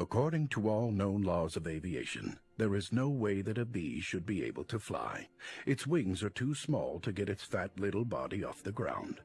According to all known laws of aviation, there is no way that a bee should be able to fly. Its wings are too small to get its fat little body off the ground.